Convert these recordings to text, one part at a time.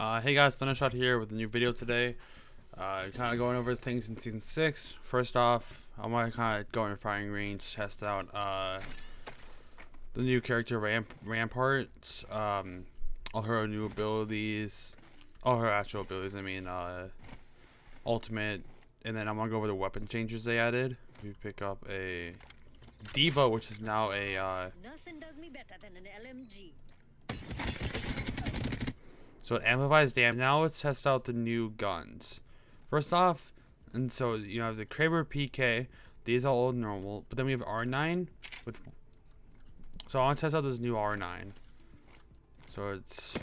Uh, hey guys, Thundershot here with a new video today. Uh, kind of going over things in Season 6. First off, I'm going to kind of go in firing range, test out uh, the new character Ramp Rampart, um, all her new abilities, all her actual abilities, I mean, uh, ultimate, and then I'm going to go over the weapon changes they added. We pick up a Devo, which is now a uh, Nothing does me better than an LMG. So it amplifies damage. Now let's test out the new guns. First off, and so you know the Kraber PK. These are all normal, but then we have R9 with. So I want to test out this new R9. So it's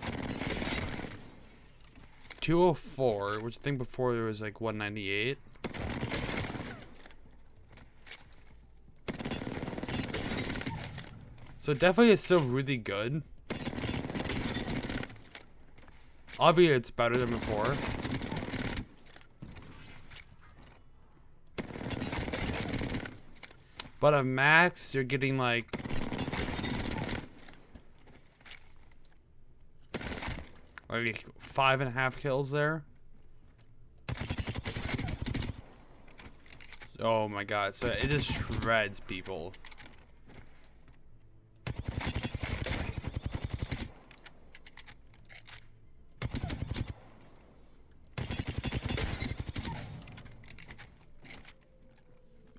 204, which I think before there was like 198. So definitely it's still really good. Obviously, it's better than before. But at max, you're getting like... Like five and a half kills there. Oh my god, so it just shreds people.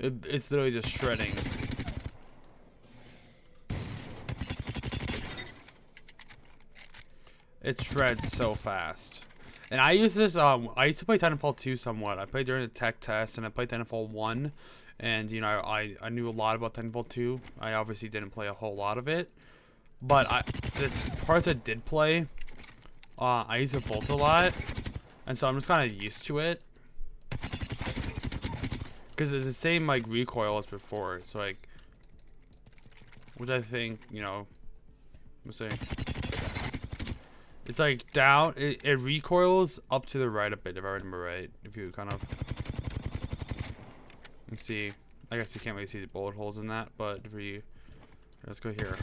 It, it's literally just shredding. It shreds so fast. And I use this, um, I used to play Titanfall 2 somewhat. I played during the tech test, and I played Titanfall 1. And, you know, I, I knew a lot about Titanfall 2. I obviously didn't play a whole lot of it. But I, it's parts I did play. Uh, I used the Volt a lot. And so I'm just kind of used to it. Because it's the same, like, recoil as before. So, like... Which I think, you know... Let's see. It's like down, it, it recoils up to the right a bit, if I remember right. If you kind of... You see, I guess you can't really see the bullet holes in that, but if you... Let's go here.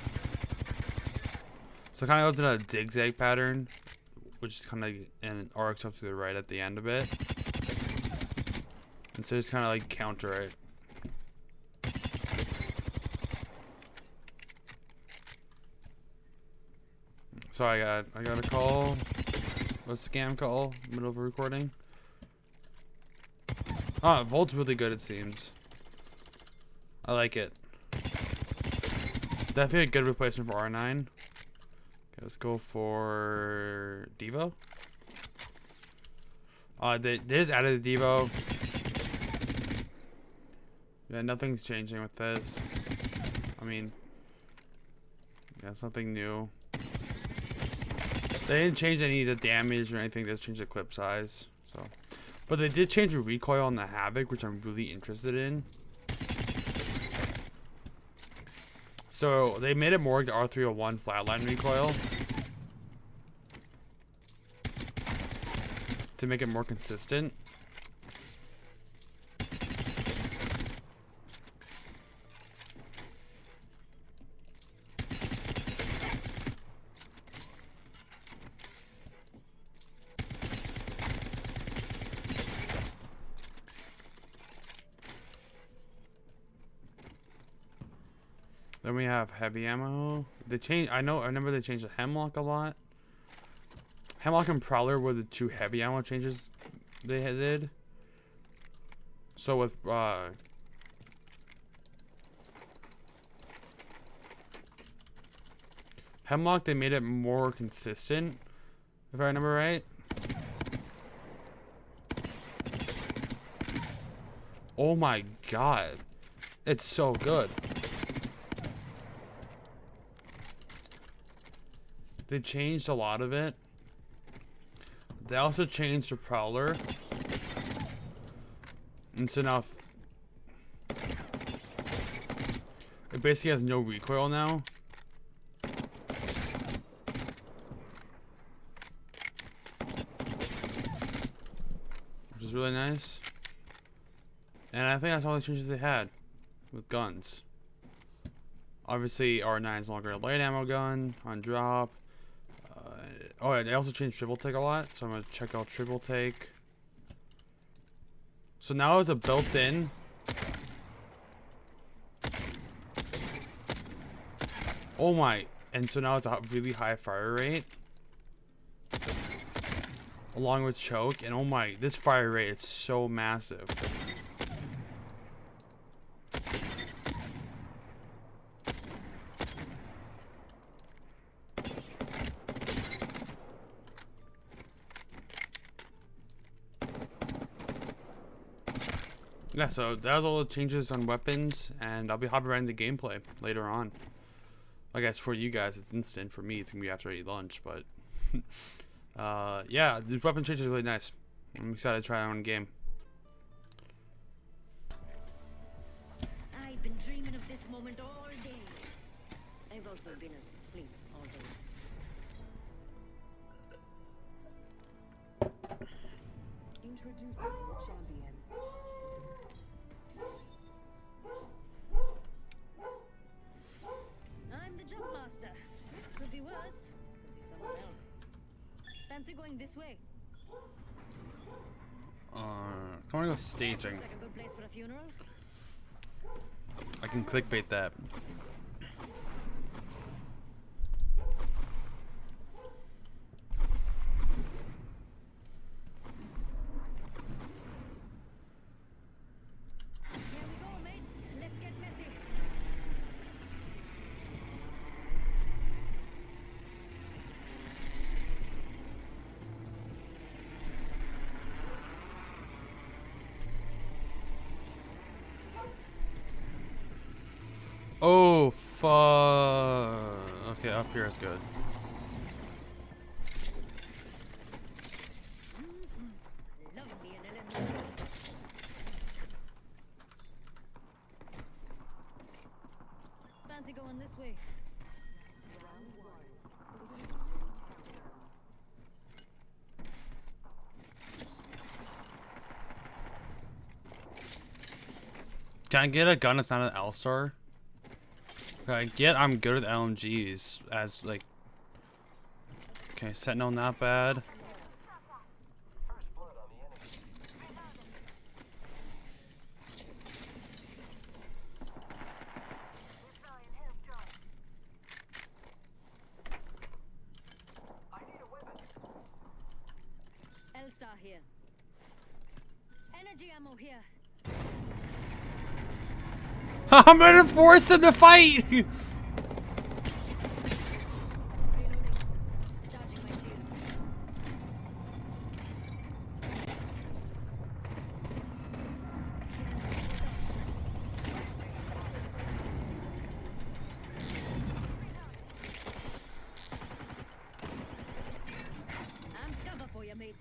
So it kind of goes in a zigzag pattern, which is kind of, and arcs up to the right at the end of it. And so just kind of like counter it. So I got I got a call, a scam call, middle of a recording. Ah, Volt's really good it seems. I like it. Definitely a good replacement for R9. Okay, let's go for Devo. Uh, they, they just added the Devo. Yeah, nothing's changing with this. I mean, yeah, it's nothing new. They didn't change any of the damage or anything. They just changed the clip size. So, but they did change the recoil on the Havoc, which I'm really interested in. So they made it more like the R301 flatline recoil to make it more consistent. Then we have heavy ammo. They change. I know. I remember they changed the hemlock a lot. Hemlock and Prowler were the two heavy ammo changes they did. So with uh, Hemlock, they made it more consistent, if I remember right. Oh my god. It's so good. They changed a lot of it. They also changed the Prowler. And so now... It basically has no recoil now. Which is really nice. And I think that's all the changes they had with guns. Obviously, R9 is longer a light ammo gun on drop. Oh, they also changed triple take a lot, so I'm gonna check out triple take. So now it's a built-in. Oh my! And so now it's a really high fire rate, along with choke. And oh my, this fire rate is so massive. Yeah, so that was all the changes on weapons, and I'll be hopping right into gameplay later on. I guess for you guys it's instant. For me, it's gonna be after I eat lunch. But uh, yeah, the weapon change is really nice. I'm excited to try it on game. I've been dreaming of this moment all day. I've also been asleep all day. Introducing the champion. Fancy going this way? Uh, I wanna go staging. Like a good place for a funeral. I can clickbait that. Here we go, mates. Let's get messy. Oh fuck. Okay, up here is good. Love me an LMG. Fancy going this way? Can I get a gun that's not an L-Star? I get I'm good with LMGs as like Okay, Sentinel not bad. L-Star here. Energy ammo here. I'm gonna force him to fight! Reloading. Charging my shields. I'm cover for you, mates.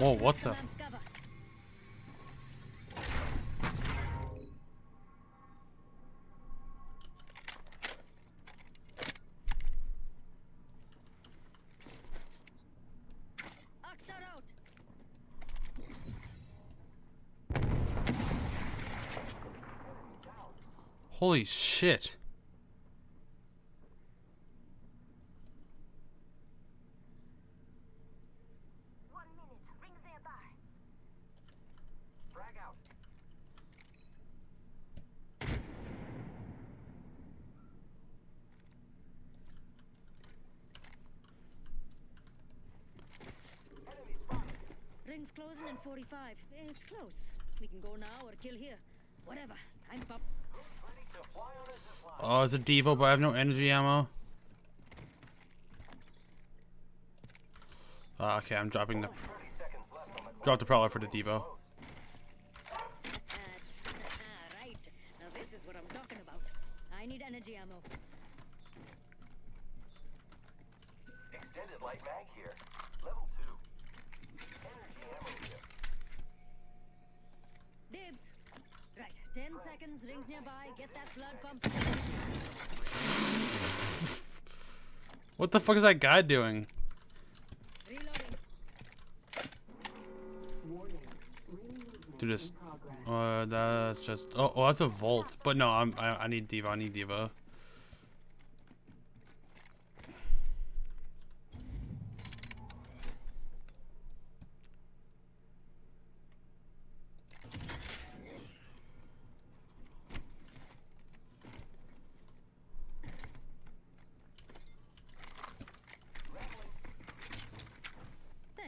Whoa, what the? Holy shit. One minute. Rings nearby. Frag out. Enemy spotted. Rings closing in 45. Eh, It's close. We can go now or kill here. Whatever. I'm pop. Ready to fly on a zip line. Oh, it's a Devo, but I have no energy ammo. Uh, okay, I'm dropping the 30 seconds left on the drop the prowler for the Devo. Ah, right. Now this is what I'm talking about. I need energy ammo. Extended light mag here. Level 2. Energy ammo here. Dibs. Ten seconds, rings nearby. Get that blood pumping. What the fuck is that guy doing? Dude, this. Uh, that's just. Oh, oh, that's a vault. But no, I'm. I, I need Devo. I need Devo.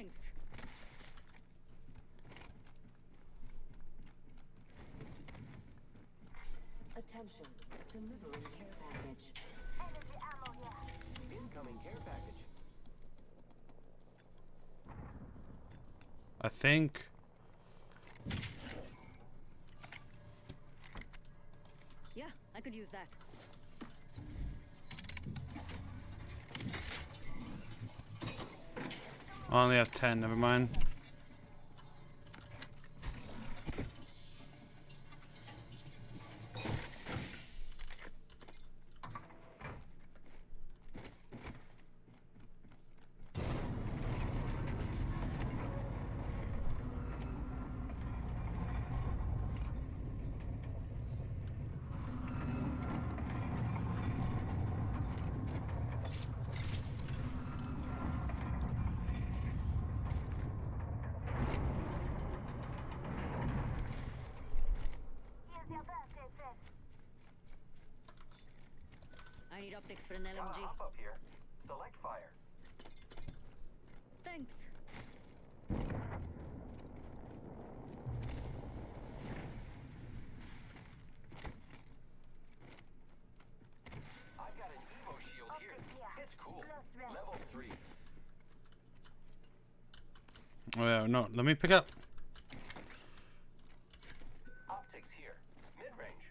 Thanks. Attention. Delivering care package. Incoming care package. I think. Yeah, I could use that. I only have ten. Never mind. I need optics for an LMG. hop up here. Select fire. Thanks. I've got an Evo shield here. It's cool. Level three. Oh yeah, no. Let me pick up. Optics here. Mid range.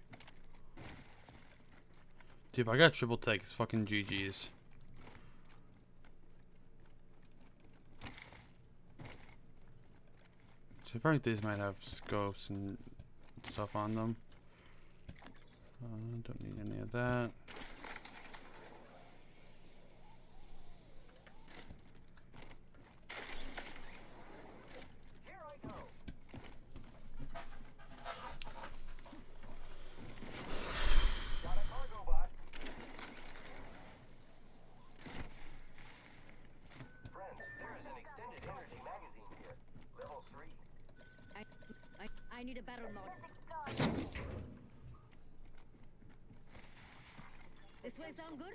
Dude, I got triple take, it's fucking GG's. So I like these might have scopes and stuff on them. Uh, don't need any of that. Here I go. Got a cargo bot. Friends, there is an extended energy magazine here. Level three. I, I, This way sound good?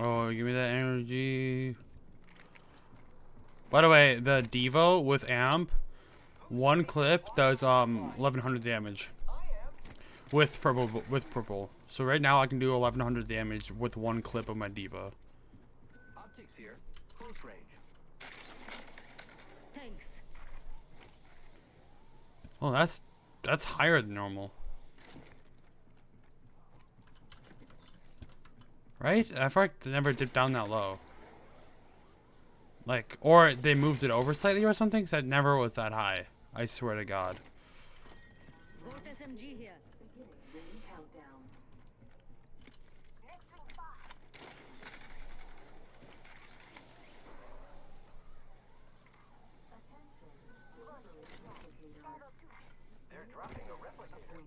Oh, give me that energy. By the way, the Devo with amp, one clip does um 1100 damage with purple with purple. So right now I can do 1100 damage with one clip of my Devo. Optics here. Close range. Thanks. Oh, that's that's higher than normal. Right? I feel like they never dipped down that low. Like, or they moved it over slightly or something, because it never was that high. I swear to God. Volt SMG here. Ring countdown. They're dropping a replicator.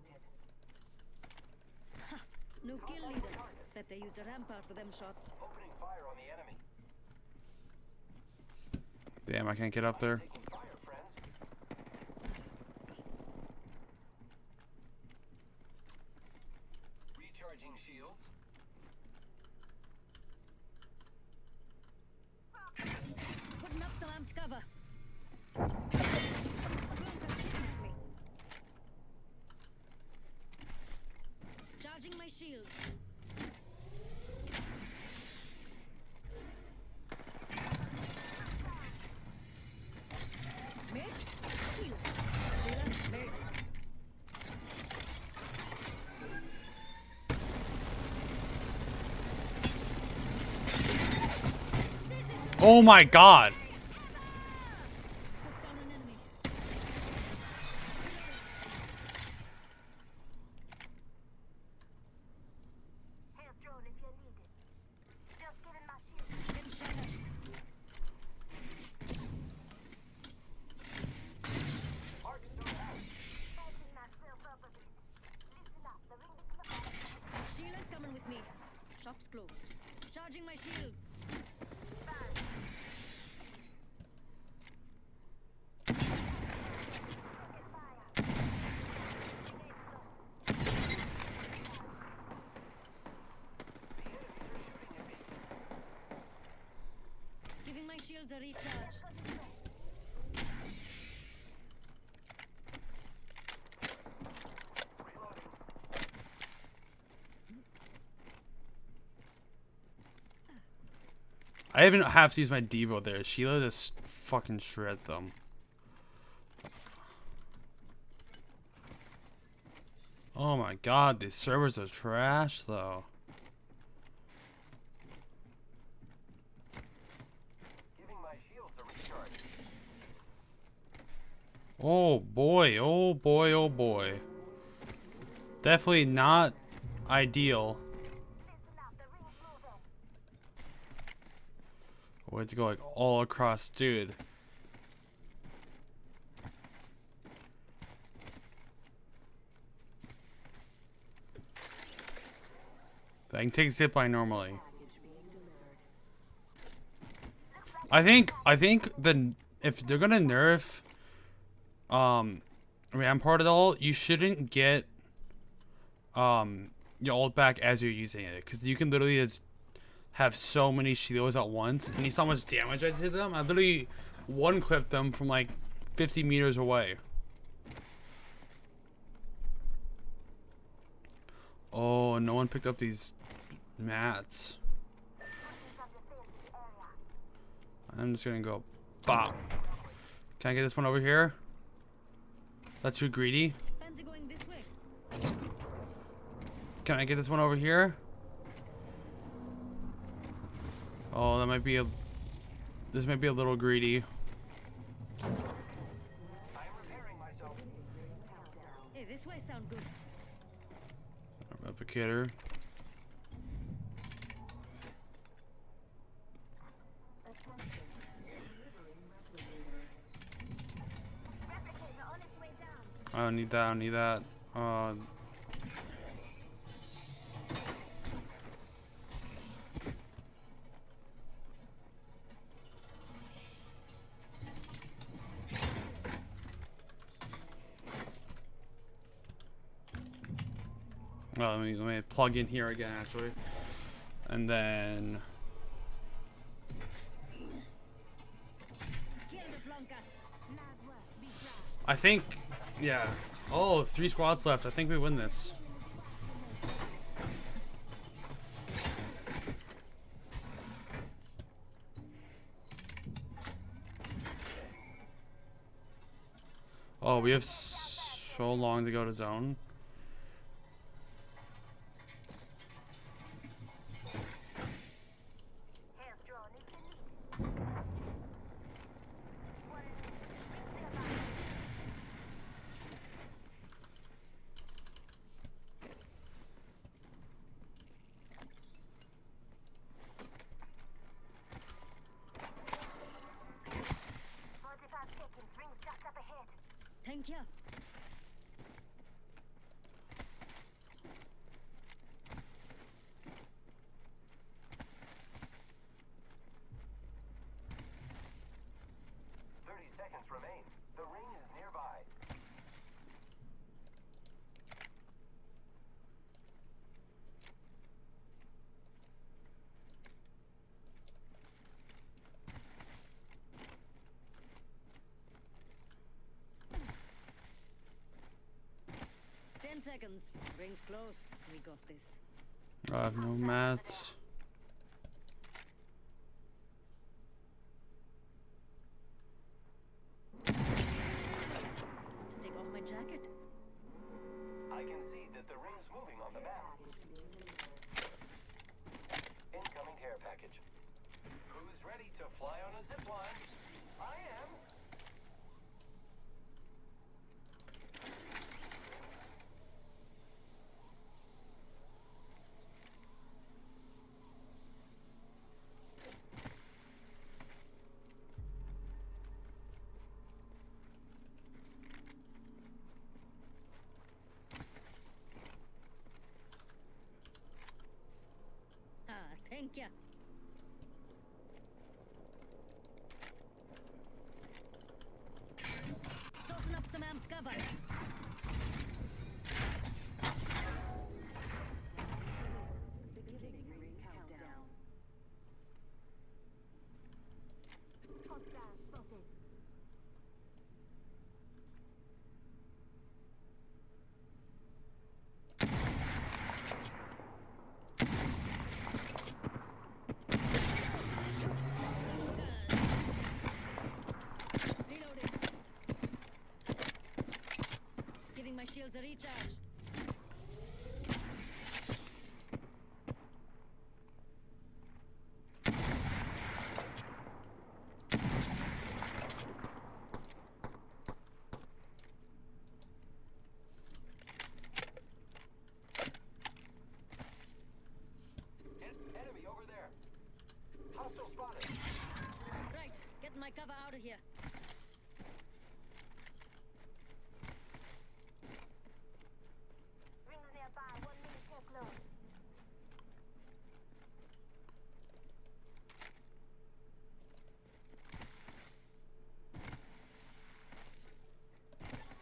No kill leader. Bet they used a ramp out for them shots. Opening fire on the enemy. Damn, I can't get up there. Taking fire, friends. Recharging shields. Putting up some amped cover. Charging my shield. Oh my god. Took down an enemy. Help drone if you need it. Just giving my shield. Getting shot at. Arc star out. Patching myself up a bit. Listen up, the ring is close. Shield's coming with me. Shop's closed. Charging my shields. The enemies are shooting at me. Giving my shields a recharge. Reloading. I even have to use my Devo there. Sheila just fucking shred them. Oh my god, these servers are trash though. Giving my shields a recharge. Oh boy, oh boy, oh boy. Definitely not ideal. We have to go like all across, dude. I can take a zip line normally. I think I think the if they're gonna nerf um Rampart at all, you shouldn't get um your ult back as you're using it because you can literally just have so many shields at once and you saw how much damage I did to them. I literally one clipped them from like 50 meters away. Oh, no one picked up these mats. I'm just gonna go bop. Can I get this one over here? Is that too greedy? Fans are going this way. Can I get this one over here? Oh, that might be a. This might be a little greedy. I am repairing myself. Hey, this way sound good. Replicator. Replicator on its way down. I don't need that. I don't need that. Uh, well, let me, let me plug in here again, actually. And then... I think... Yeah. Oh, three squads left. I think we win this. Oh, we have so long to go to zone. Help drone if you need it. What is it? Ring them up. Forty-five seconds. Rings just up ahead. Thank you. Thirty seconds remain. The ring is nearby. Ten seconds. Rings close. We got this. I have no mats. Take off my jacket. I can see that the ring's moving on the map. Incoming care package. Who's ready to fly on a zip line? I am. Ah, thank you. Tossen up some amped cover. Beginning ring countdown. Hostile spotted. Reloading. Giving my shields a recharge. Enemy over there. Hostile spotted. Right, getting my cover out of here. Rings nearby. One minute till close.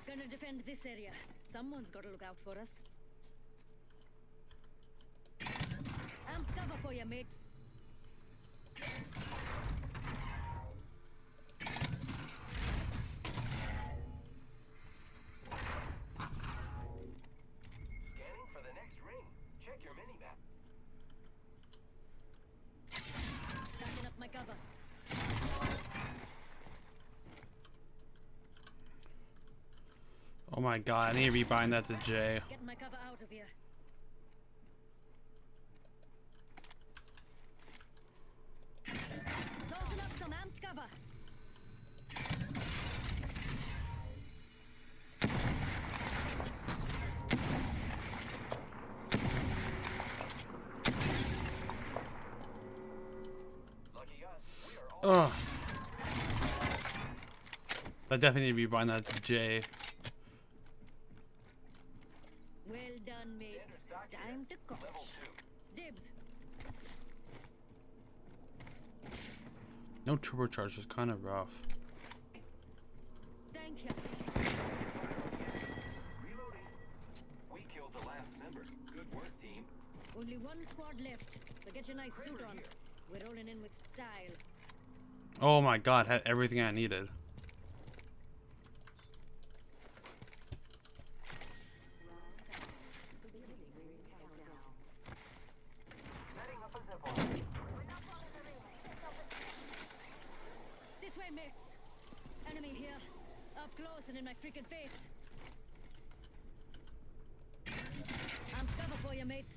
Gonna defend this area. Someone's gotta look out for us. Amp cover for you, mates. My god, I need to rebind that to J. Getting my cover out of here. Tossing up some amped cover. Lucky us. We are all. Ugh. I definitely need to rebind that to J. Well done, mates. Standard stock here. Time to coach. Level two. Dibs. No turbocharge is kind of rough. Thank you. Reloading. We killed the last member. Good work, team. Only one squad left. So get your nice suit on. here. We're rolling in with style. Oh my god, had everything I needed. This way. Enemy here. Up close and in my freaking face. I'm cover for you, mates.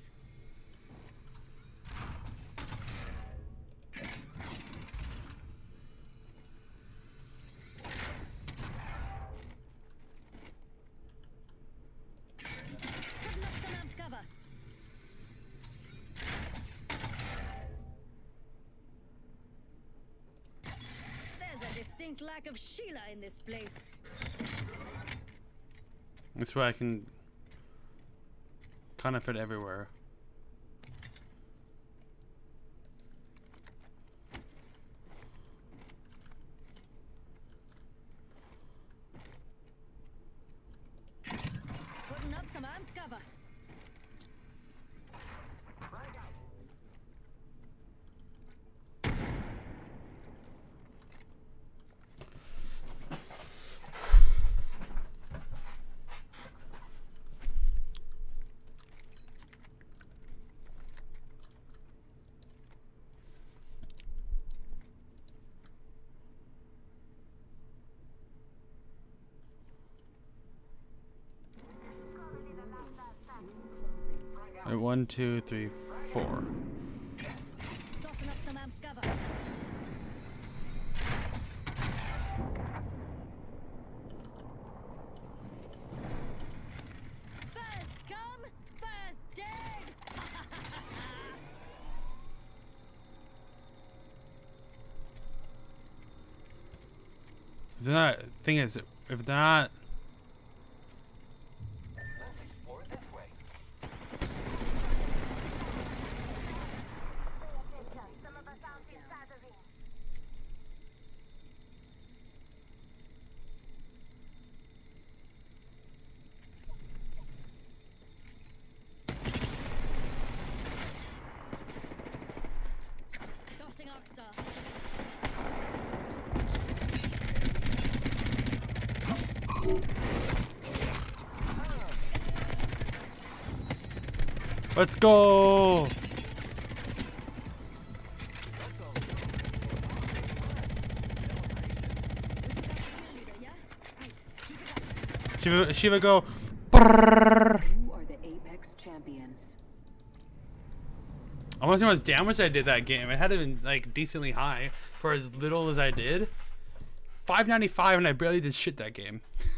Distinct lack of Sheila in this place. This way I can kind of fit everywhere. One, two, three, four. Thing is, if not let's go. Leader, yeah? Right. Keep it up. Shiva, Shiva, go. Brrrr. You are the Apex champions. I want to see how much damage I did that game. It had to been like decently high for as little as I did. 595 and I barely did shit that game.